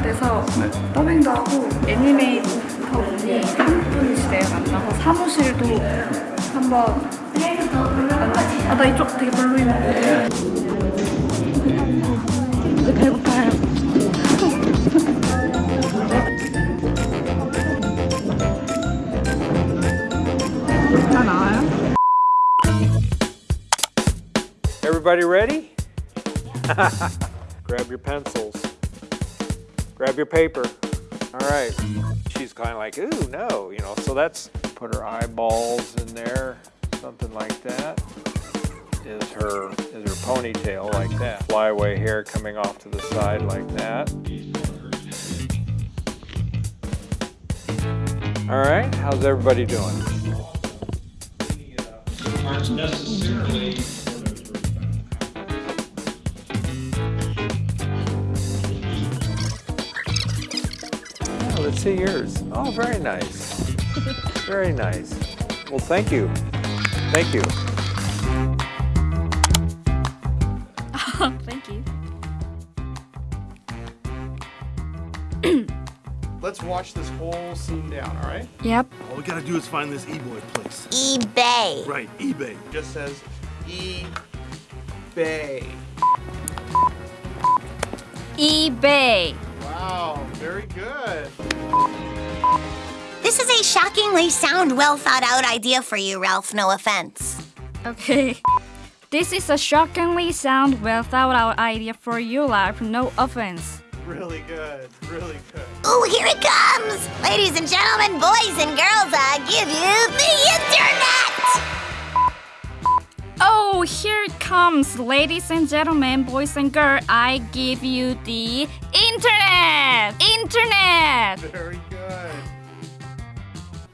그래서 더빙도 하고 애니메이터 분이 한 분이시래요 만나서 사무실도 한번 만나 아나 이쪽 되게 별로인 거 이제 배고파요 다 나와요? Everybody ready? Grab your pencils. Grab your paper. All right. She's kind of like, ooh, no, you know, so that's put her eyeballs in there, something like that. Is her is her ponytail like that? Flyaway hair coming off to the side like that. All right, how's everybody doing? Oh, let's see yours. Oh, very nice. Very nice. Well, thank you. Thank you. Thank you Let's watch this whole scene down, all right? Yep All we gotta do is find this e-boy place. eBay. Right, eBay. Just says eBay. eBay Wow, very good. This is a shockingly sound, well thought out idea for you, Ralph. No offense. Okay. This is a shockingly sound, well thought out idea for you, Ralph. No offense. Really good. Really good. Ooh, here it comes! Ladies and gentlemen, boys and girls, here it comes, ladies and gentlemen, boys and girls. I give you the internet. Internet. Very good.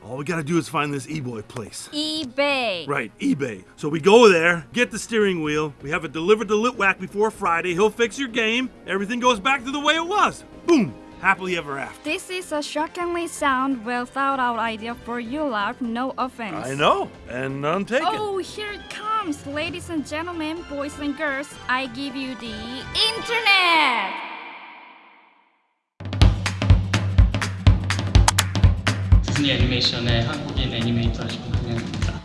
All we gotta do is find this e-boy place. eBay. Right, eBay. So we go there, get the steering wheel, we have it delivered to Litwack before Friday, he'll fix your game, everything goes back to the way it was. Boom! Happily ever after. This is a shockingly sound, well thought out idea for you, life. No offense. I know, and none taken. Oh, here it comes, ladies and gentlemen, boys and girls. I give you the internet. 디즈니 애니메이션의 한국인 애니메이터 정동현입니다.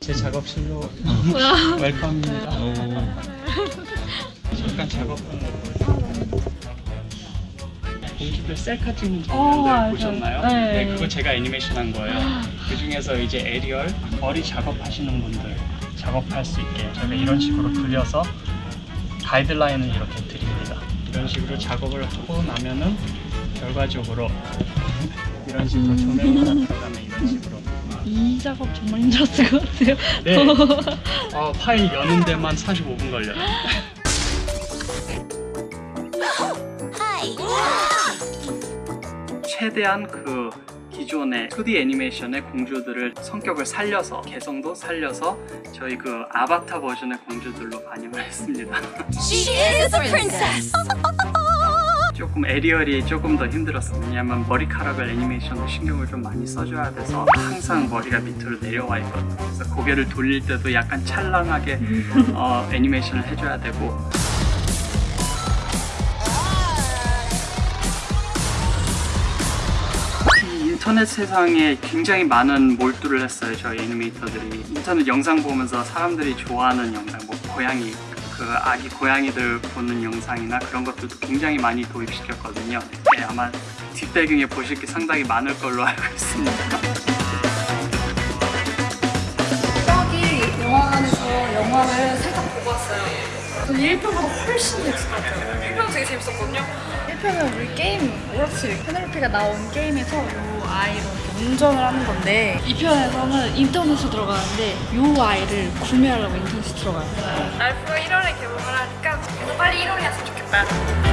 제 작업실로 웰컴입니다. 잠깐 작업하는 공주들 셀카 찍는 장면들 보셨나요? 네. 그거 제가 애니메이션 한 거예요. 그 중에서 이제 에리얼 거리 작업하시는 분들 작업할 수 있게 저희가 이런 식으로 그려서 가이드라인을 이렇게 드립니다. 이런 식으로 작업을 하고 나면은 결과적으로 이런 식으로 조명을 하다 그다음에 이런 식으로 이 작업 정말 힘들었을 것 같아요. 네. 어, 파일 여는 데만 45분 걸려요. 최대한 그 기존의 2D 애니메이션의 공주들을 성격을 살려서 개성도 살려서 저희 그 아바타 버전의 공주들로 반영을 했습니다. She is a princess. 조금 에리얼이 조금 더 힘들었어요. 왜냐면 머리카락을 애니메이션도 신경을 좀 많이 써줘야 돼서 항상 머리가 밑으로 내려와 있거든요. 그래서 고개를 돌릴 때도 약간 찰랑하게 어, 애니메이션을 해줘야 되고 인터넷 세상에 굉장히 많은 몰두를 했어요 저희 애니메이터들이 인터넷 영상 보면서 사람들이 좋아하는 영상 뭐 고양이 그 아기 고양이들 보는 영상이나 그런 것들도 굉장히 많이 도입시켰거든요 네, 아마 뒷배경에 보실 게 상당히 많을 걸로 알고 있습니다 저기 영화관에서 영화를. 저 1편보다 훨씬 같아요. 1편 되게 재밌었거든요. 1편은 우리 게임, 오락실, 페네로페가 나온 게임에서 요 아이로 운전을 하는 건데 2편에서는 인터넷으로 들어가는데 요 아이를 구매하려고 인터넷에 들어가요. 알프가 1월에 개봉을 하니까 그래서 빨리 1월이 왔으면 좋겠다.